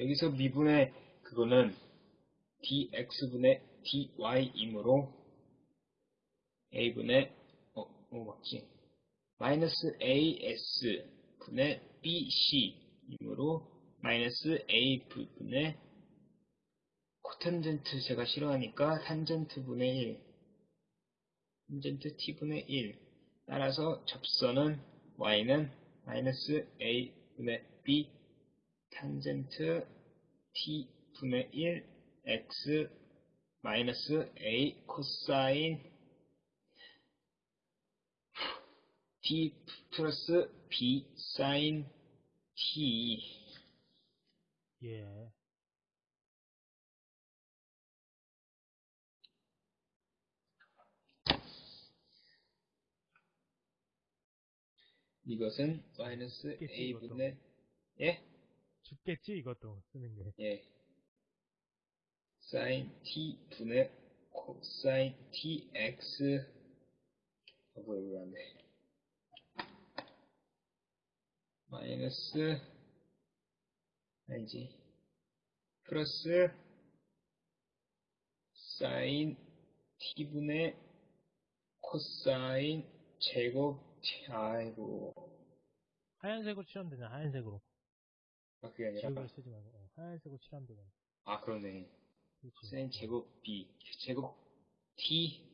여기서 미분의 그거는 dx분의 dy이므로 a분의 어, 어 맞지? 마이너스 as 분의 bc이므로 마이너스 a 분의 코탄젠트 제가 싫어하니까 탄젠트 분의 1 탄젠트 t분의 1 따라서 접선은 y는 마이너스 a 분의 b 탄젠트 t분의 1 x 마이너스 a 코사인 t 플러스 b 사인 t 예. 이것은 마이너스 a분의 예? 죽겠지 이것도 쓰는 게. 예. 사인 t 분의 코사인 tx 아 뭐야 왜안 돼? 마이너스 아니지 플러스 사인 t분의 코사인 제곱 아이고 하얀색으로 칠하면 되냐 하얀색으로. 아 그게 아니라 지우개를 쓰지 말고 어, 하얀색으로 칠하면 되잖아. 아 그러네 그렇지. 코사인 제곱 b 제곱 t